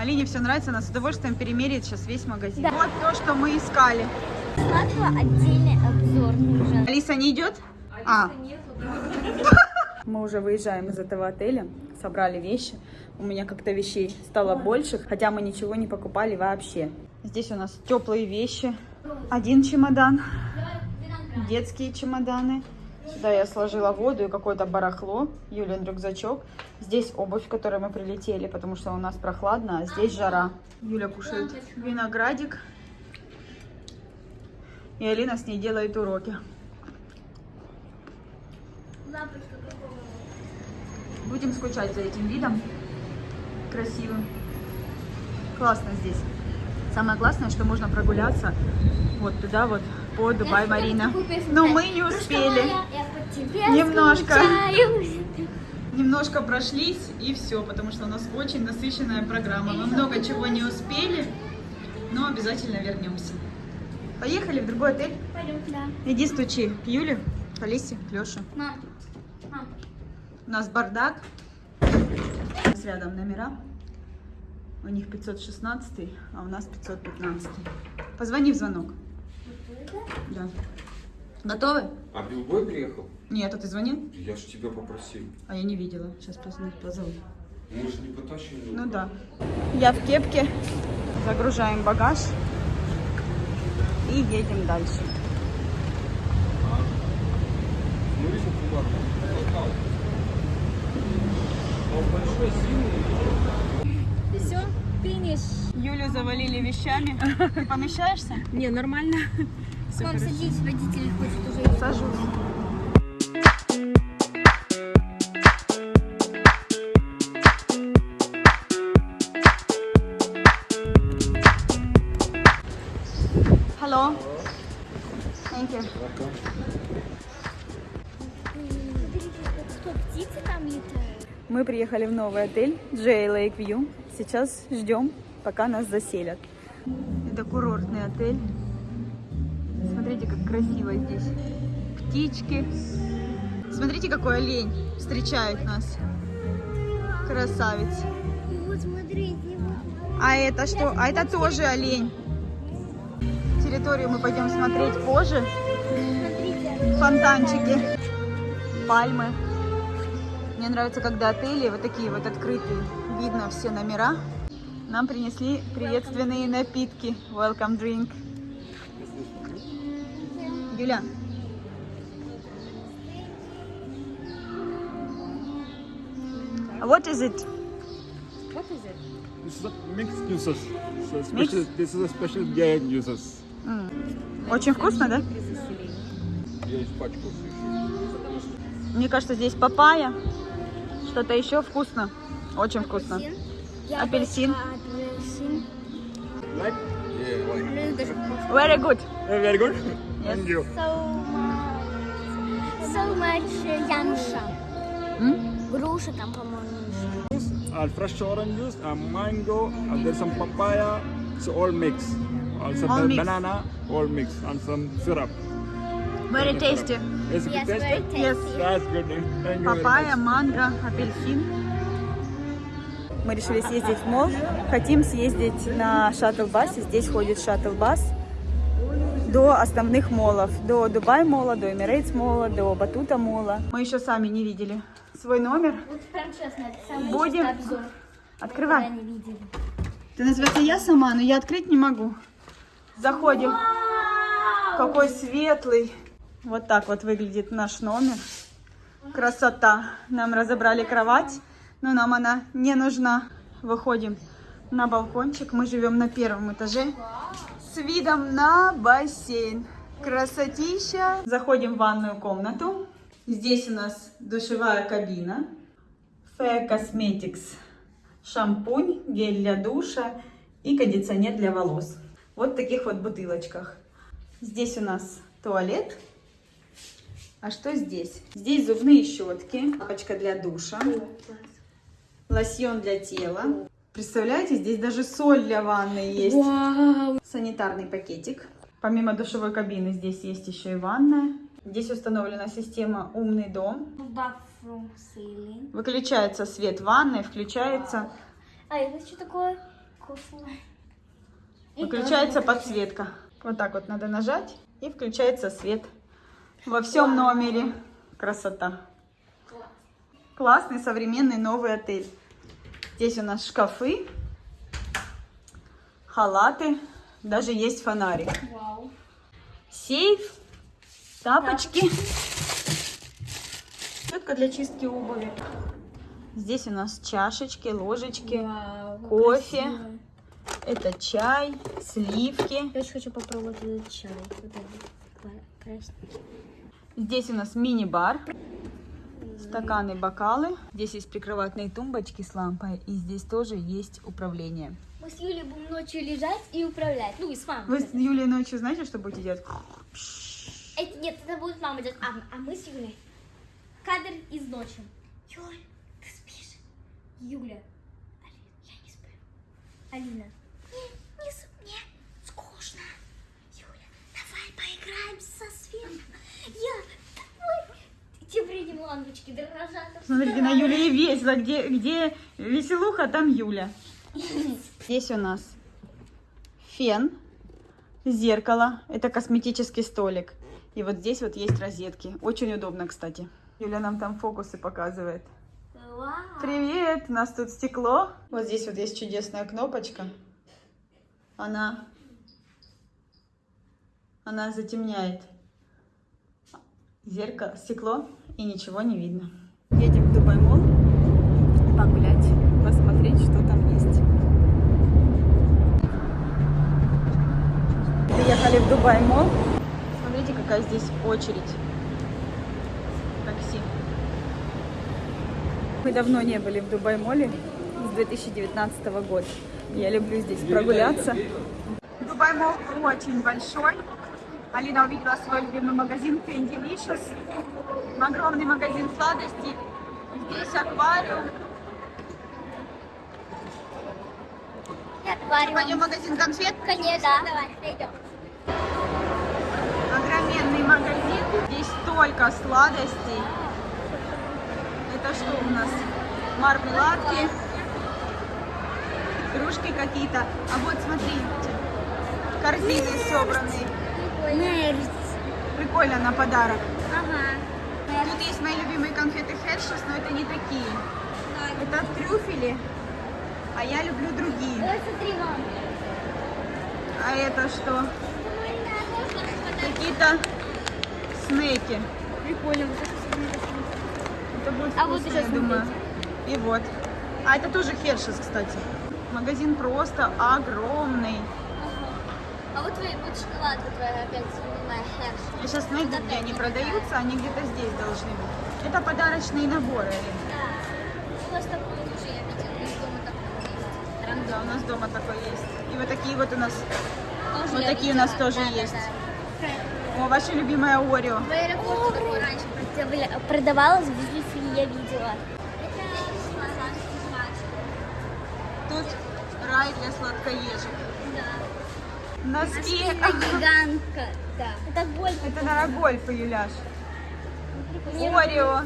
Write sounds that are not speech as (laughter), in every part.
Алине все нравится, она с удовольствием перемеряет сейчас весь магазин. Да. Вот то, что мы искали. Смотрю, отдельный обзор нужен. Алиса не идет? А. (laughs) Мы уже выезжаем из этого отеля, собрали вещи. У меня как-то вещей стало больше, хотя мы ничего не покупали вообще. Здесь у нас теплые вещи. Один чемодан, детские чемоданы. Сюда я сложила воду и какое-то барахло, Юлин рюкзачок. Здесь обувь, в которой мы прилетели, потому что у нас прохладно, а здесь жара. Юля кушает виноградик. И Алина с ней делает уроки. Будем скучать за этим видом. Красивым. Классно здесь. Самое классное, что можно прогуляться вот туда вот по Дубай Марина. Но мы не успели. Немножко. Немножко прошлись и все, потому что у нас очень насыщенная программа. Мы много чего не успели, но обязательно вернемся. Поехали в другой отель. Пойдем туда. Иди стучи к Юле, к Алисе, к Леше. Мам, мам. У нас бардак. У нас рядом номера. У них 516, а у нас 515. Позвони в звонок. Да. Готовы? А Билбой приехал? Нет, а ты звонил? Я же тебя попросил. А я не видела. Сейчас позову. позову. Мы же не потащили. Ну да. Я в кепке. Загружаем багаж. И едем дальше. Сильный. Все, финиш. Юлю завалили вещами. Ты помещаешься? Не, нормально. Все Мам, хорошо. садись, водитель хочет уже. Сажусь. Hello. Thank you. Мы приехали в новый отель J Lake View. Сейчас ждем, пока нас заселят. Это курортный отель. Смотрите, как красиво здесь. Птички. Смотрите, какой олень встречает нас. Красавец. А это что? А это тоже олень. Территорию мы пойдем смотреть позже. Фонтанчики, пальмы. Мне нравится, когда отели вот такие вот открытые. Видно все номера. Нам принесли приветственные напитки. Welcome drink. Юля. What is it? What is it? This is a mixed juices. So special, this is a special giant juices. Очень вкусно, да? Испачкался еще. Мне кажется, здесь папайя. Что-то еще вкусно. Очень вкусно. Апельсин. Апельсин. Like? Yeah, like. Very good. Uh, very good. Thank you. So much. So much uh, yamsha. М? Груша там, по-моему. Uh, fresh orange juice, uh, mango, uh, there's some papaya, so all mixed. Also All mixed. banana, all mixed, and some syrup. Very tasty. Is it Yes, tasty? very tasty. Yes. That's good. Thank you Папайя, манго, апельсин. Мы решили съездить в мол. Хотим съездить на шаттл-басе. Здесь ходит шаттл-бас до основных молов. До Дубай мола, до Эмирейтс мола, до Батута мола. Мы еще сами не видели свой номер. Вот прям честно, это самый Будем. обзор. Открывай. Не видели. Ты называется я сама, но я открыть не могу. Заходим. Какой светлый. Вот так вот выглядит наш номер. Красота. Нам разобрали кровать, но нам она не нужна. Выходим на балкончик. Мы живем на первом этаже видом на бассейн. Красотища. Заходим в ванную комнату. Здесь у нас душевая кабина. Fair Cosmetics. Шампунь, гель для душа и кондиционер для волос. Вот в таких вот бутылочках. Здесь у нас туалет. А что здесь? Здесь зубные щетки, папочка для душа, лосьон для тела. Представляете, здесь даже соль для ванны есть. Вау. Санитарный пакетик. Помимо душевой кабины здесь есть еще и ванная. Здесь установлена система «Умный дом». Выключается свет ванной, включается А это что такое? вкусно. Выключается подсветка. Вот так вот надо нажать, и включается свет. Во всем номере. Красота. Классный современный новый отель. Здесь у нас шкафы, халаты, даже есть фонарик. Вау. Сейф, тапочки. Щетка для чистки обуви. Здесь у нас чашечки, ложечки, Вау. кофе. красиво. Это чай, сливки. Я очень хочу попробовать этот чай. Вот этот. Здесь у нас мини-бар. Стаканы, бокалы. Здесь есть прикроватные тумбочки с лампой. И здесь тоже есть управление. Мы с Юлей будем ночью лежать и управлять. Ну и с мамой. Вы с Юлей ночью знаете, что будете делать? Это, нет, это будет мама делать. А, а мы с Юлей. Кадр из ночи. Юль, ты спишь? Юля. Алина, я не сплю. Алина. Не, не, с- мне скучно. Юля, давай поиграем со светом. Я, давай. Те вредим лампочки дрожат. Смотрите, на Юле весело. Где, где веселуха, там Юля. (laughs) Здесь у нас фен, зеркало. Это косметический столик. И вот здесь вот есть розетки. Очень удобно, кстати. Юля нам там фокусы показывает. Вау. Привет! У нас тут стекло. Вот здесь вот есть чудесная кнопочка. Она... Она затемняет зеркало, стекло, и ничего не видно. Едем в Дубай Мол погулять, посмотреть, что там есть. Приехали в Дубай Мол. Смотрите, какая здесь очередь. Такси. Мы давно не были в Дубай-моле с 2019 года. Я люблю здесь прогуляться. Дубай-мол очень большой. Алина увидела свой любимый магазин Candy Огромный магазин сладостей. Здесь аквариум. Пойдем в магазин конфет. Конечно. Давай, пойдем. Огроменный магазин. Здесь столько сладостей. Это что у нас? Мармеладки, игрушки какие-то. А вот смотрите, корзины собранные. Нерд. Прикольно на подарок. Тут есть мои любимые конфеты Хершес, но это не такие. Это трюфели, а я люблю другие. Мам. А это что? Какие-то снеки. Прикольно. Это будет А вот вкусно, я думаю. И вот. А это тоже Хершес, кстати. Магазин просто огромный. А вот твоя вот шоколадка твоя опять любимая Херш. Я сейчас найду, где они продаются, они где-то здесь должны быть. Это подарочные наборы. Да. У вас такой тоже я видела. Из дома такой есть. Да, у нас дома такой есть. И вот такие вот у нас. Тоже Вот такие у нас видела. тоже Да, да, есть. да. О, ваша любимая Орео. В аэропорту такой раньше продавалась в Дюти я видела. Тут рай для сладкоежек. Носки. Это гигантка. Да. Это гольф. Это на гольф, Юляш. Орео.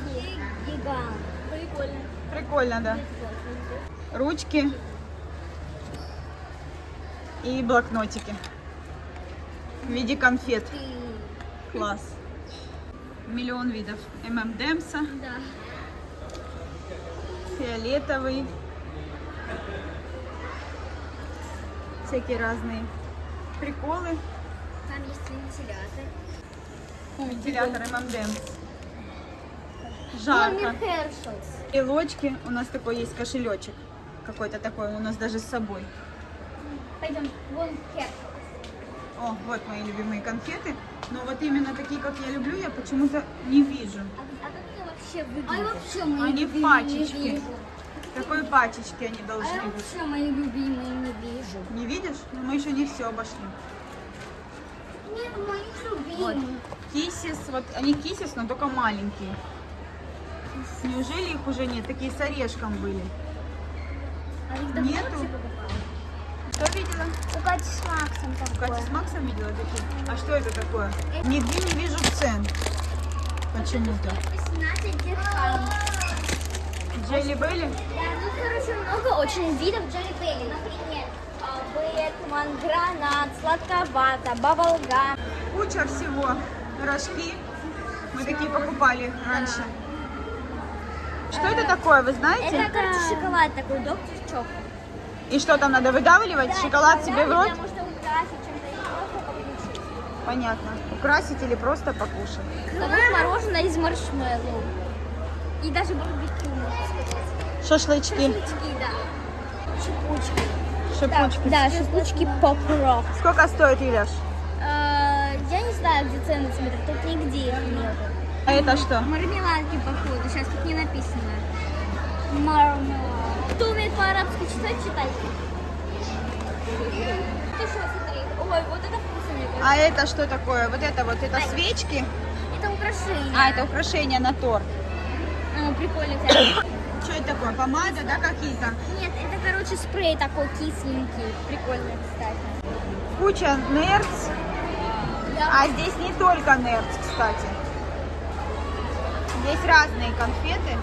Гигант. Прикольно. Прикольно, да. Ручки. И блокнотики. В виде конфет. Класс. Миллион видов. ММДМса. Да. фиолетовый, всякие разные приколы, Там есть вентилятор. вентилятор ММДМ. Мами Жарко. И лочки, у нас такой есть кошелечек, какой-то такой, у нас даже с собой. Пойдем. Вон Хершелс. О, вот мои любимые конфеты. Но вот именно такие, как я люблю, я почему-то не вижу. А, а как это вообще выглядит? А вообще мои Они в пачечке. не вижу. В такой пачечке они А должны я быть. вообще мои любимые не вижу. Не видишь? Но мы еще не все обошли. Нет, моих Вот. любимых. Кисис, вот они кисис, но только маленькие. Неужели их уже нет? Такие с орешком были. А их Нету. Что видела? У Кати с Максом такое. Катя с Максом видела такие? А что это такое? Нигде не вижу цен. Почему-то. 18 дирхам. Джелли Белли? Да, тут, короче, много очень видов Джерри Белли. Например, Рошман, гранат, сладковато, баблгам. Куча всего. Рожки. Мы такие покупали раньше. Что это такое, вы знаете? Это, короче, шоколад такой, доктор Чок. И что там надо выдавливать? Шоколад себе в рот? Потому что украсить чем-то или просто покушать. Понятно. Украсить или просто покушать. Такое мороженое из маршмеллоу. И даже барбекю. Шашлычки, Шашлычки, да. Шипучки. шипучки. Да, шипучки поп-рок. Сколько стоит, Иляш? Э, Я не знаю, где цены смотрят, тут нигде их нет. А это что? Мармеладки, походу, сейчас тут не написано. Мармелад. Кто умеет по-арабски читать, читай. Ты что, смотри. Ой, вот это вкусно, мне кажется. А это что такое? Вот это вот, это Ай. свечки? Это украшение. А, это украшения на торт. Ну, прикольно. кстати. Что это такое? Помада, да, какие-то? Нет, это, короче, спрей такой кисленький. Прикольно, кстати. Куча нерц. А здесь не только нерц, кстати. Здесь разные конфеты.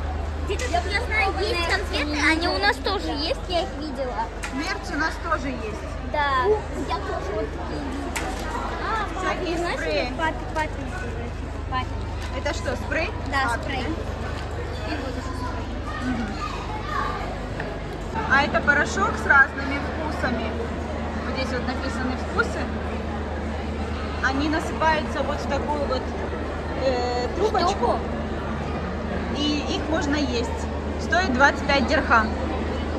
Где-то, я знаю, есть конфеты, они у нас тоже есть, я их видела. Нерц у нас тоже есть. Да, я тоже вот такие видела. А, Всякие знаешь, спреи. папе, папе, папе. Это что, спрей? Да, А, спрей. И вот. А это порошок с разными вкусами. Вот здесь вот написаны вкусы. Они насыпаются вот в такую вот э, трубочку. Штуку? И их можно есть. Стоит 25 дирхам.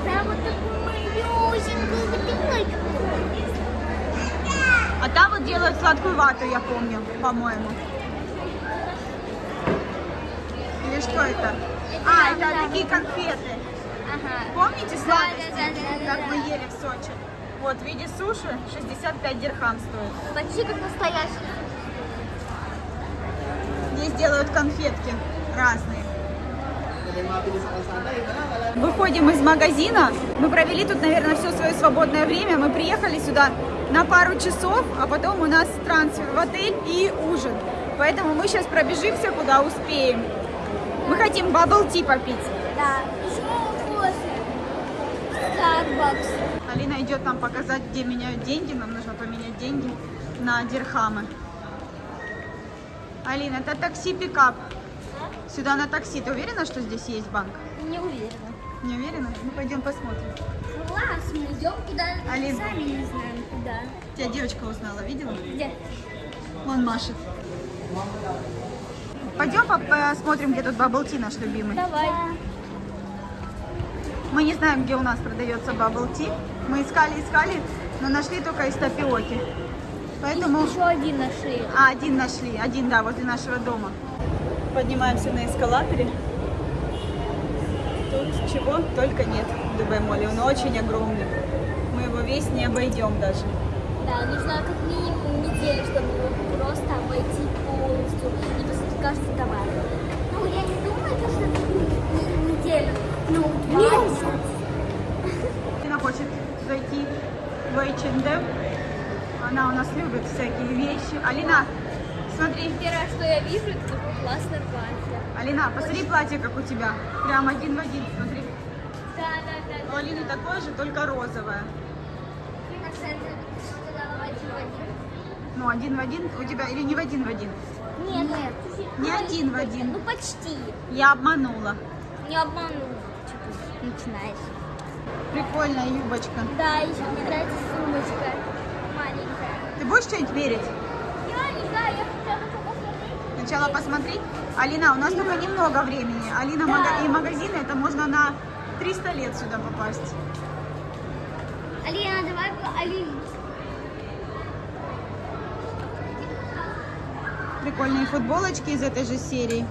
Да, вот такую малюсенькую, вот такой какой. А там вот делают сладкую вату, я помню, по-моему. Или что это? А, это такие конфеты. Ага. Помните сладости, да, да, да, как мы ели в Сочи? Вот, в виде суши 65 дирхам стоит. Почти как настоящий. Здесь делают конфетки разные. Выходим из магазина. Мы провели тут, наверное, все свое свободное время. Мы приехали сюда на пару часов, а потом у нас трансфер в отель и ужин. Поэтому мы сейчас пробежимся, куда успеем. Мы хотим tea попить. Да. Еще кофе. Starbucks. Алина идет нам показать, где меняют деньги. Нам нужно поменять деньги на дирхамы. Алина, это такси-пикап. Сюда на такси. Ты уверена, что здесь есть банк? Не уверена. Не уверена? Ну, пойдем посмотрим. Класс, мы идем куда Алин. сами не знаем куда. Тебя девочка узнала, видела? Где? Вон машет. Пойдем по- посмотрим, где тут tea наш любимый. Давай. Мы не знаем, где у нас продается tea. Мы искали, искали, но нашли только из тапиоки. Поэтому... Еще один нашли. А, один нашли. Один, да, возле нашего дома. Поднимаемся на эскалаторе. Тут чего только нет в Дубай Моле. Он очень огромный. Мы его весь не обойдем даже. Да, нужно как минимум неделю, чтобы его просто обойти каждый товар. Ну, я не думаю, то, что не- неделю. Ну, месяц. Она хочет зайти в H&M. Она у нас любит всякие вещи. Алина, смотри. Первое, что я вижу, это такое классное платье. Алина, посмотри платье, как у тебя. Прям один в один, смотри. Да, да, да. У Алины такое же, только розовое. Ну, один в один у тебя или не в один в один? Нет, нет. Не один в один. Ну, почти. Я обманула. Не обманула. Что ты начинаешь? Прикольная юбочка. Да, еще мне нравится сумочка. Маленькая. Ты будешь что-нибудь мерить? Я не знаю, я хотела только посмотреть. Сначала посмотри. Алина, у нас только немного времени. Алина Да. мага- и магазины, это можно на 300 лет сюда попасть. Алина, давай, Алина. Прикольные футболочки из этой же серии.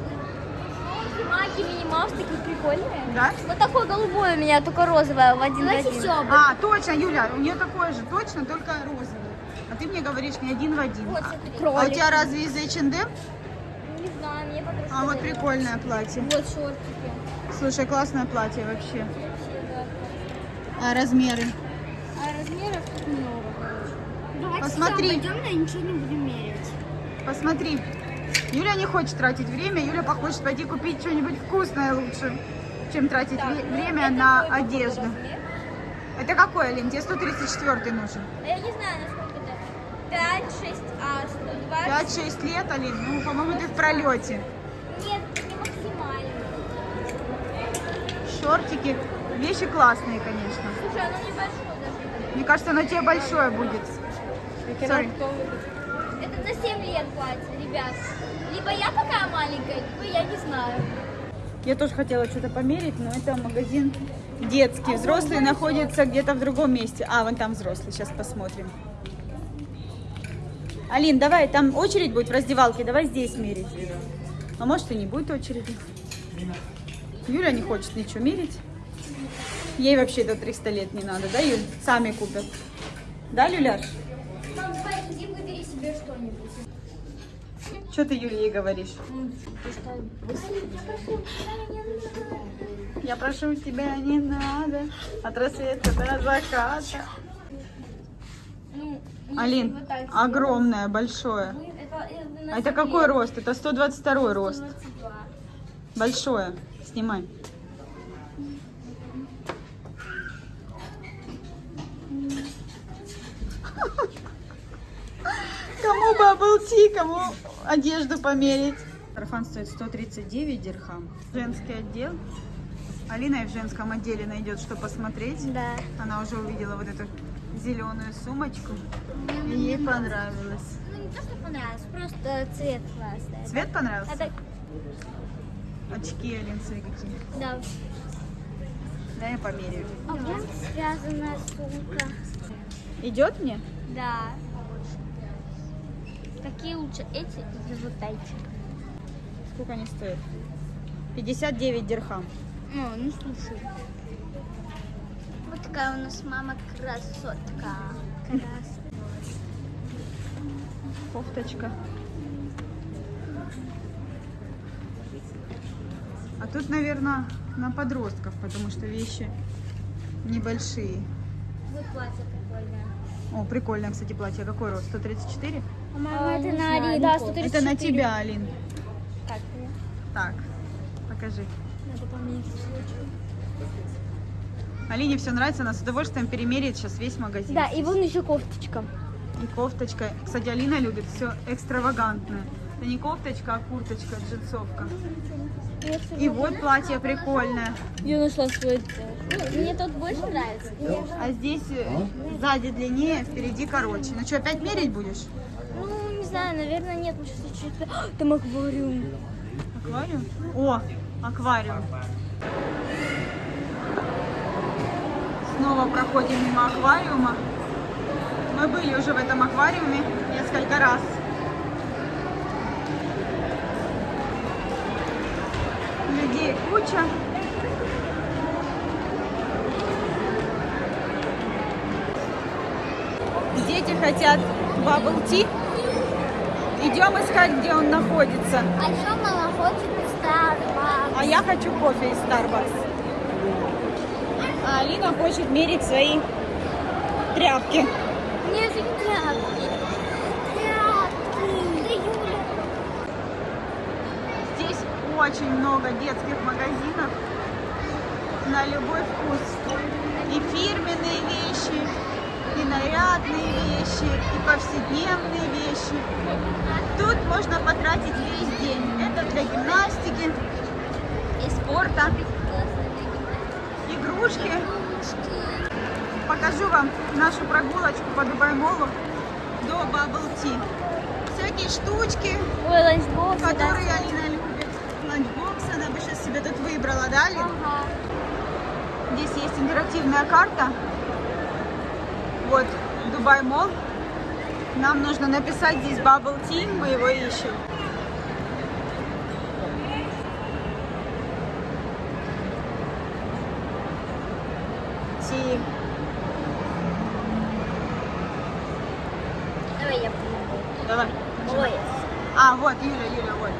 Маки, мини-маус такие прикольные. Да? Вот такой голубой у меня, только розовое в один Давайте в один. все. А, точно, Юля, у нее такое же, точно, только розовый. А ты мне говоришь не один в один. Вот, А- смотри. А у тебя разве из H&M? Не знаю, мне подружка А вот прикольное платье. Вот шортики. Слушай, классное платье вообще. Вообще, да. А размеры? А размеров тут много. Давайте Посмотри. всё обойдем, но ничего не будем мерять. Посмотри. Юля не хочет тратить время, Юля хочет пойти купить что-нибудь вкусное лучше, чем тратить ве- время на одежду. Это какой, Алин? Тебе 134 нужен. А Я не знаю, насколько это. 5, 6, а 120. 5-6 лет, Алин? Ну, по-моему, ты в пролете. Нет, не максимально. Шортики. Вещи классные, конечно. Слушай, оно небольшое даже. Мне кажется, оно тебе большое будет. Sorry. На 7 лет платье, ребят. Либо я такая маленькая, либо я не знаю. Я тоже хотела что-то померить, но это магазин детский. Взрослые находятся где-то в другом месте. А, вон там взрослый. Сейчас посмотрим. Алин, давай, там очередь будет в раздевалке. Давай здесь мерить. А может и не будет очереди. Юля не хочет ничего мерить. Ей вообще до 300 лет не надо, да, Юль? Сами купят. Да, Люляш? Мам, давай, иди выбери себе что-нибудь. Что ты ей говоришь? Я прошу тебя, не надо. От рассвета до заката. Алин, огромное, большое. А это какой рост? Это 122 рост. 122. Большое. Снимай. Кому бабл ти, кому одежду померить? Сарафан стоит 139 дирхам. Женский отдел. Алина и в женском отделе найдет, что посмотреть. Да. Она уже увидела вот эту зеленую сумочку. И ей понравилось. Ну, не то, что понравилось, просто цвет классный. Цвет понравился? Это, Очки, Алин, смотри какие. да. Да, я померяю. А где связанная сумка? Идет мне? Да. Какие лучше, эти или вот эти? Сколько они стоят? 59 дирхам. Ну, не слушай. Вот такая у нас мама красотка. Кофточка. А тут, наверное, на подростков, потому что вещи небольшие. Вот платье прикольное. О, прикольное, кстати, платье. Какой рост? 134? По-моему, А, это на Али. не Да, помню. 134. Это на тебя, Алин. Так, покажи. Надо померить. Алине все нравится, она с удовольствием перемеряет сейчас весь магазин. Да, и вон еще кофточка. И кофточка. Кстати, Алина любит все экстравагантное. Это не кофточка, а курточка, джинсовка. И вот платье прикольное. Я нашла свой. Ну, мне тот больше нравится. А здесь э, сзади длиннее, впереди короче. Ну что, опять мерить будешь? Знаю, наверное, нет. Мы сейчас чуть-чуть... Там аквариум. Аквариум? О, аквариум. Снова проходим мимо аквариума. Мы были уже в этом аквариуме несколько раз. Людей куча. Дети хотят бабл ти. Идем искать, где он находится. А еще мама хочет Starbucks. А я хочу кофе из Starbucks. А Алина хочет мерить свои тряпки. Нет, не тряпки. Тряпки. Здесь очень много детских магазинов на любой вкус. И фирменные вещи, и нарядные вещи, и повседневные вещи. Тут можно потратить весь день. Это для гимнастики и спорта. Игрушки. Покажу вам нашу прогулочку по Дубай-молу до Bubble Tea. Всякие штучки, Ой, ланчбокс. которые Алина любит. Ланчбокс она бы сейчас себе тут выбрала, да, Алин? Ага. Здесь есть интерактивная карта. Вот, Дубай Мол. Нам нужно написать здесь Bubble Tea, мы его ищем. Ти. Давай я помогу. Давай. Ой. А, вот, Юля, Юля, вот.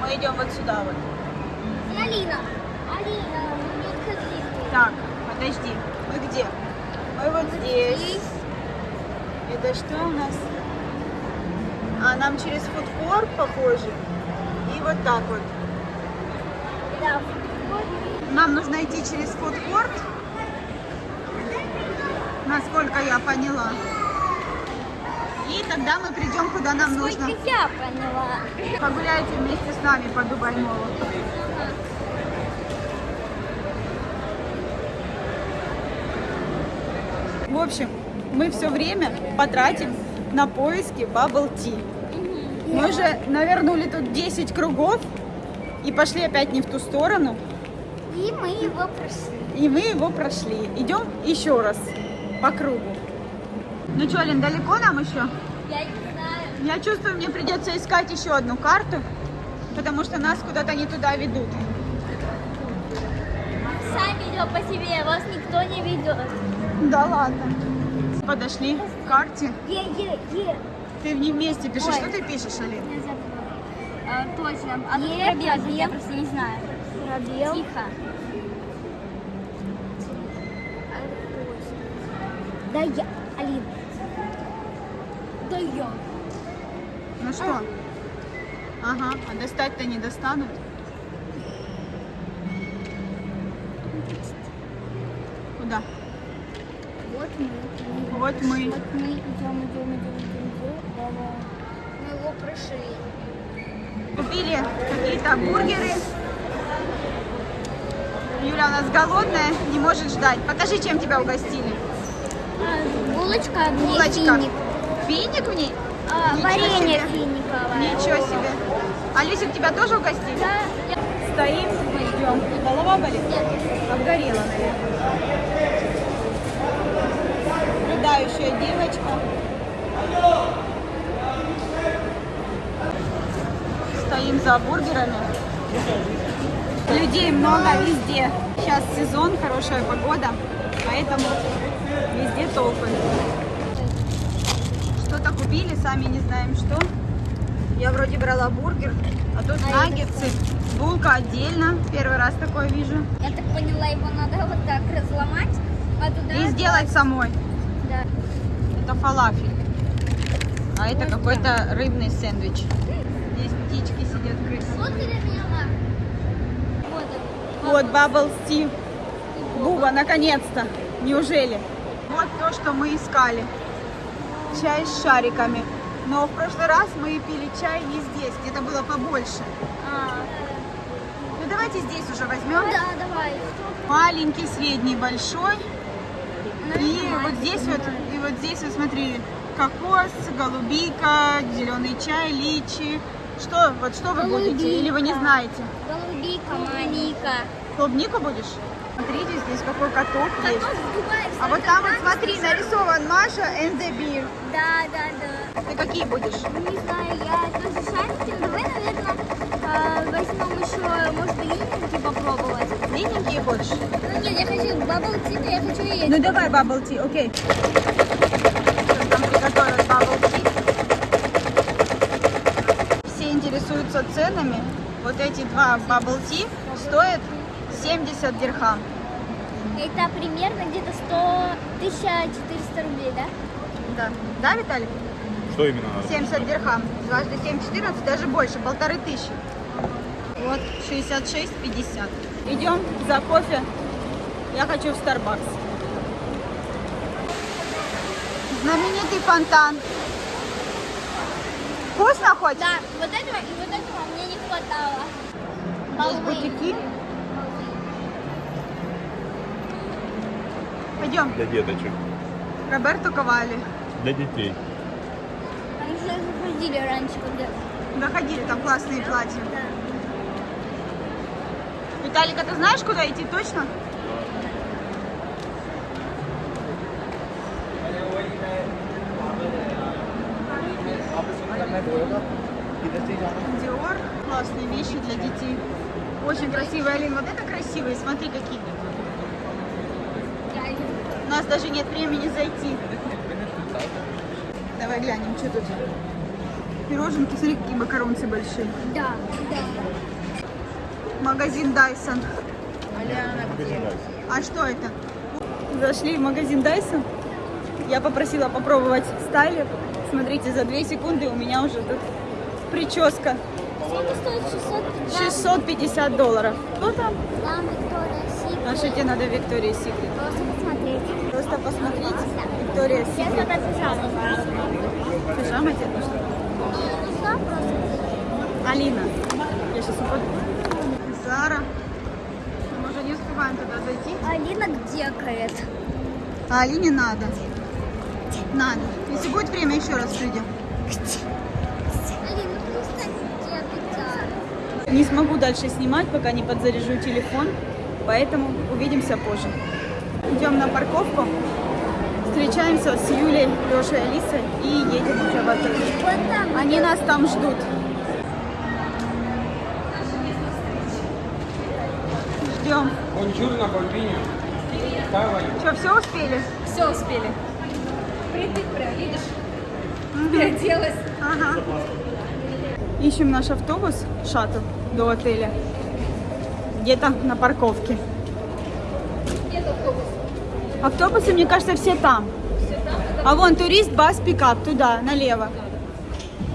Мы идем вот сюда вот. Алина. Алина, не. Так, подожди. Мы где? Мы вот здесь. Это что у нас? А, нам через фудкорт похоже. И вот так вот. Да. Нам нужно идти через фудкорт. насколько я поняла. И тогда мы придем, куда нам нужно. Я поняла. Погуляйте вместе с нами по Дубай-молу. В общем, мы все время потратим на поиски Bubble Tea. Мы уже навернули тут 10 кругов и пошли опять не в ту сторону. И мы его прошли. И мы его прошли. Идем еще раз по кругу. Ну что, Лен, далеко нам еще? Я не знаю. Я чувствую, мне придется искать еще одну карту, потому что нас куда-то не туда ведут. Сами идем по себе, вас никто не ведет. Да ладно. Подошли к карте. Е, е, е. Ты не вместе пишешь. Ой. Что ты пишешь, Алин? А, точно. А тут пробел, я просто не знаю. Пробел. Тихо. Да я, Алин. Да я. Ну что? Ага, а достать-то не достанут. Куда? Вот мы. Вот мы. Вот мы идем, идем, идем, идем, идем. Мы его прошли. Купили какие-то бургеры. Юля у нас голодная, не может ждать. Покажи, чем тебя угостили. булочка, мне Булочка. финик. Финик в ней? А, Ничего варенье себе. финиковое. Ничего себе. Алисик, тебя тоже угостили? Да, Стоим, ждем. Голова болит? Нет. Обгорела, наверное. Рыдающая девочка. Стоим за бургерами. Людей много везде. Сейчас сезон, хорошая погода, поэтому везде толпы. Что-то купили, сами не знаем что. Я вроде брала бургер, а тут А наггетсы. Булка отдельно. Первый раз такое вижу. Я так поняла, его надо вот так разломать, а туда... И сделать самой. Это фалафель. А это какой-то рыбный сэндвич. Здесь птички сидят, крысы. Вот Bubble Tea. Буба, наконец-то. Неужели? Вот то, что мы искали. Чай с шариками. Но в прошлый раз мы пили чай не здесь, где-то было побольше. А, Ну давайте здесь уже возьмем. да, давай. Маленький, средний, большой. Она И вот здесь вот, вот здесь вот смотри, кокос, голубика, зеленый чай, личи. Что, вот что вы будете? Или вы не Голубика. знаете? Голубика, маника. Клубнику будешь? Смотрите, здесь какой каток есть. Котов в Дубае, А вот там вот смотри, нарисован Маша and the Beer. Да, да, да. Ты какие будешь? Ну, Не знаю, я тоже шарики, но давай, наверное, а, возьмем еще, может, линейки попробовать. Длинненькие хочешь? Ну нет, я хочу бабл типа, я хочу и Ну давай bubble tea, окей. Сейчас там приготовят bubble tea. Все интересуются ценами. Вот эти два bubble tea стоят 70 дирхам. Это примерно где-то 100, 1400 рублей, да? Да. Да, Виталий? Что именно надо? 70 дирхам. Дважды 7, 14, даже больше, полторы тысячи. Вот, 66, 50. Идем за кофе. Я хочу в Starbucks. Знаменитый фонтан. Вкусно хоть? Да, вот этого и вот этого мне не хватало. Баллы. бутики. Пойдем. Для деточек. Роберто Ковали. Для детей. Они же заходили раньше, когда... Доходили, там классные платья. Да. Виталик, а ты знаешь, куда идти точно? Диор. Классные вещи для детей. Очень красивые, Алин. Вот это красивые. Смотри, какие. У нас даже нет времени зайти. Давай глянем, что тут. Пироженки, смотри, какие макаронцы большие. Да, да. Магазин Дайсон. А что это? Зашли в магазин Дайсон. Я попросила попробовать стайлер. Смотрите, за 2 секунды у меня уже тут прическа. Сколько стоит 600? 650 долларов. Кто там? Там Виктория Секрет. А что тебе надо в Виктории Секрет? Просто посмотреть. просто посмотреть. Виктория Секрет. это пижама. Пижама тебе нужна? Нужна просто. Алина. Я сейчас упаду. Зара. Мы уже не успеваем туда зайти. Алина декает. А Алине надо. Надо. Если будет время, еще раз придем. Не смогу дальше снимать, пока не подзаряжу телефон. Поэтому увидимся позже. Идем на парковку. Встречаемся с Юлей, Лешей, Алисой и едем уже в отель. Они нас там ждут. Ждем. Бонжурно, бомбиня. Что, все успели? Все успели. Притык прям, видишь? Переоделась. Ага. Ищем наш автобус, шаттл до отеля. Где-то на парковке. Нет автобуса. Автобусы, мне кажется, все там. Все там. Это А вон турист, бас, пикап, туда, налево.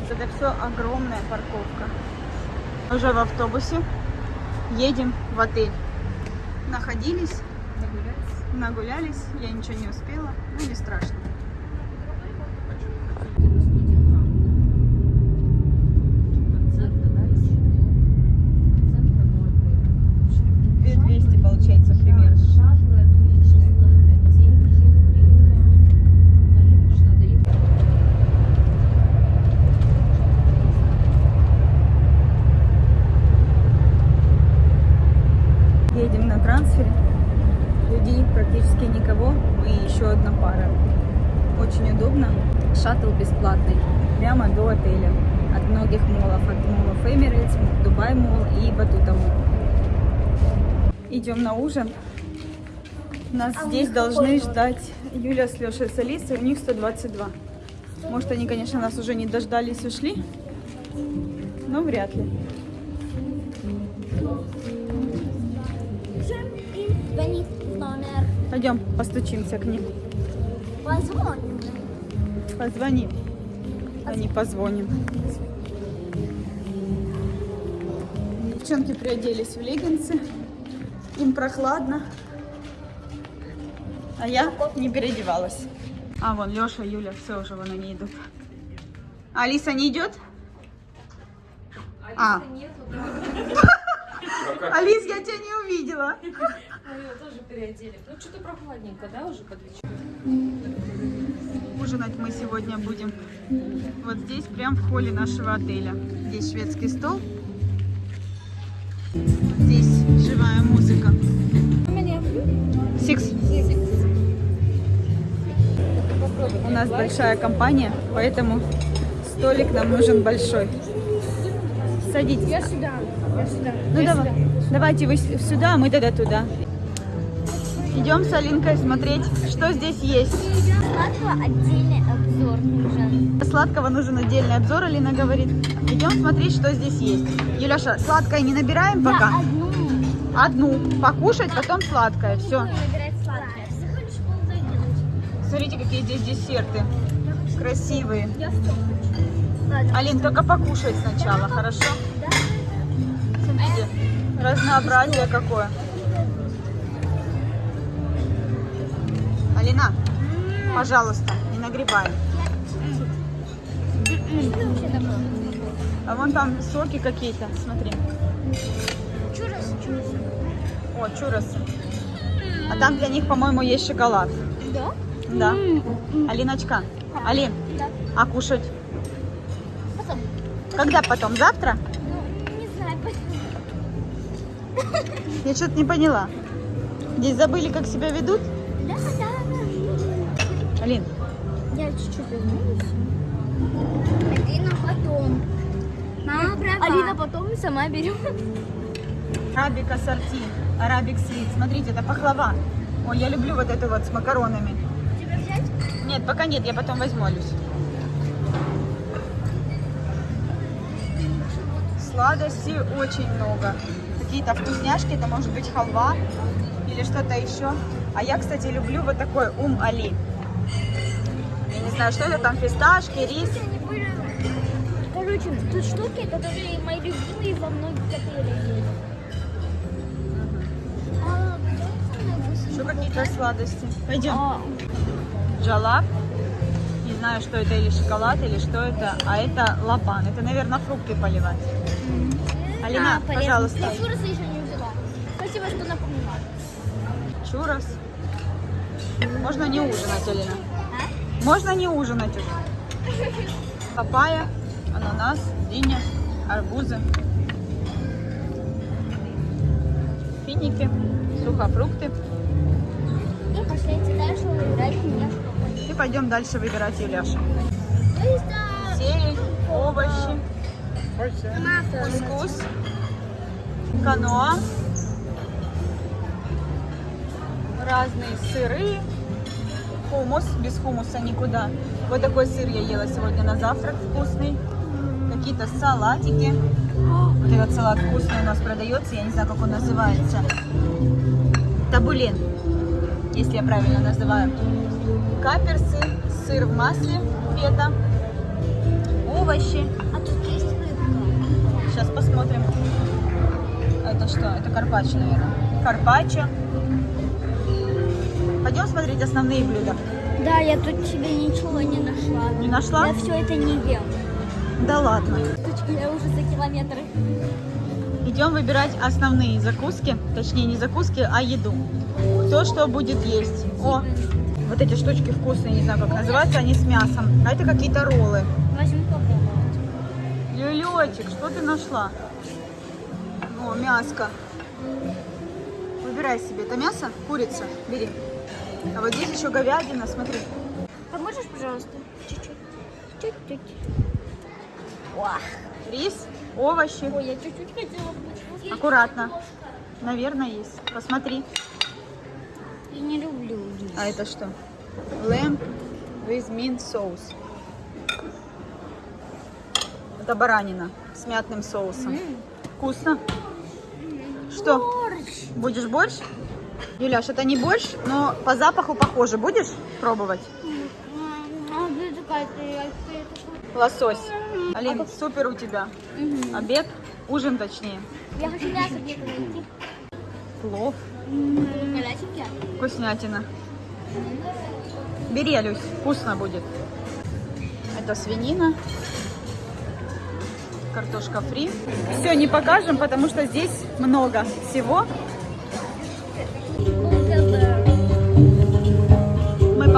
Это все огромная парковка. Уже в автобусе. Едем в отель. Находились, нагулялись. Я ничего не успела. Ну, не страшно. Две 200 получается примерно. Едем на трансфере. Людей практически никого. Мы еще одна пара. Очень удобно. Шаттл бесплатный. Прямо до отеля. От многих молов. От молов Emirates, Дубай Мол и Батута Мол. Идем на ужин. Нас А здесь должны ждать Юля с Лешей с Алисой. У них 122. Может, они, конечно, нас уже не дождались, ушли. Но вряд ли. Пойдем, постучимся к ним. Позвоним. Позвоним. А не позвоним. Девчонки приоделись в леггинсы. Им прохладно. А я не переодевалась. А, вон Леша, Юля, все уже вон они идут. А Алиса не идет? А. (laughs) Алис, я тебя не увидела. Мы ее тоже переодели. Ну, что-то прохладненько, да, уже под вечер? Ужинать мы сегодня будем вот здесь, прям в холле нашего отеля. Здесь шведский стол. Здесь живая музыка. Сикс. У нас большая компания, поэтому столик нам нужен большой. Садитесь. Я сюда. Я сюда. Ну давай. Давайте вы сюда, а мы тогда туда. Идем с Алинкой смотреть, что здесь есть. Сладкого отдельный обзор нужен. Сладкого нужен отдельный обзор, Алина говорит. Идем смотреть, что здесь есть. Юляша, сладкое не набираем Да, пока? одну. Одну. Покушать, потом сладкое. Все. Захочешь полдойдешь. Смотрите, какие здесь десерты. Красивые. Ладно. Алин, только покушать сначала, хорошо? Да? Смотрите, разнообразие какое. Алина, пожалуйста, не нагребай. А вон там соки какие-то, смотри. Чурос, чурос. О, чуросы. А там для них, по-моему, есть шоколад. Да? Да. Алиночка, Алин, Да. а кушать? Потом. Когда потом? Завтра? Ну, не знаю, потом. Я что-то не поняла. Здесь забыли, как себя ведут? Алин, Я чуть-чуть вернусь. Алина потом. Мама права. Алина потом сама берет. арабик ассорти, арабик свит. Смотрите, это пахлава. Ой, я люблю вот это вот с макаронами. Тебе взять? Нет, пока нет, я потом возьму, Люсь. Сладостей очень много. Какие-то вкусняшки, это может быть халва или что-то еще. А я, кстати, люблю вот такой ум али. Я не знаю, что это там, фисташки, рис. Короче, тут штуки, которые мои любимые во многих отелях есть. А, какие-то сладости. Пойдем. А, Джалап. Не знаю, что это, или шоколад, или что это. А это лапан. Это, наверное, фрукты поливать. Алина, а, пожалуйста. Я чурасы еще не взяла. Спасибо, что напомнила. Чурос. Можно не ужинать, Алина. Можно не ужинать уже. Папайя, ананас, диня, арбузы. Финики, сухофрукты. И пошли дальше выбирать что И пойдем дальше выбирать Юляшу. Зелень, овощи, кускус, каноа, разные сыры, хумус, без хумуса никуда. Вот такой сыр я ела сегодня на завтрак, вкусный. Какие-то салатики. Вот этот салат вкусный у нас продается, я не знаю, как он называется. Табулин, если я правильно называю. Каперсы, сыр в масле, фета, овощи. А тут есть рыбка. Сейчас посмотрим. Это что? Это карпаччо, наверное. Карпаччо. Пойдем смотреть основные блюда. Да, я тут тебе ничего не нашла. Не нашла? Я все это не ем. Да ладно. Я уже за километр. Идем выбирать основные закуски. Точнее, не закуски, а еду. То, что будет есть. О, вот эти штучки вкусные, не знаю, как называются, они с мясом. А это какие-то роллы. Возьму попробовать. Люлечек, что ты нашла? О, мяско. Выбирай себе. Это мясо? Курица. Бери. А вот здесь еще говядина, смотри. Поможешь, пожалуйста? Чуть-чуть. Чуть-чуть. Рис, овощи. Ой, я чуть-чуть хотела бы. Аккуратно. Наверное, есть. Посмотри. Я не люблю рис. А это что? Lamb with mint sauce. Это баранина с мятным соусом. Вкусно. Что? Борщ. Будешь борщ? Юляш, это не борщ, но по запаху похоже. Будешь пробовать? Лосось. Алин, супер у тебя. Обед, ужин точнее. Я хочу мясо где-то найти. Плов, Горяченькие? вкуснятина. Бери, Алюсь, вкусно будет. Это свинина. Картошка фри. Все не покажем, потому что здесь много всего.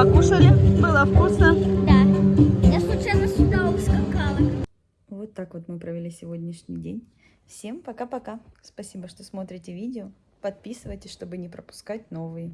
Покушали, было вкусно. Да. Я случайно сюда ускакала. Вот так вот мы провели сегодняшний день. Всем пока-пока. Спасибо, что смотрите видео. Подписывайтесь, чтобы не пропускать новые.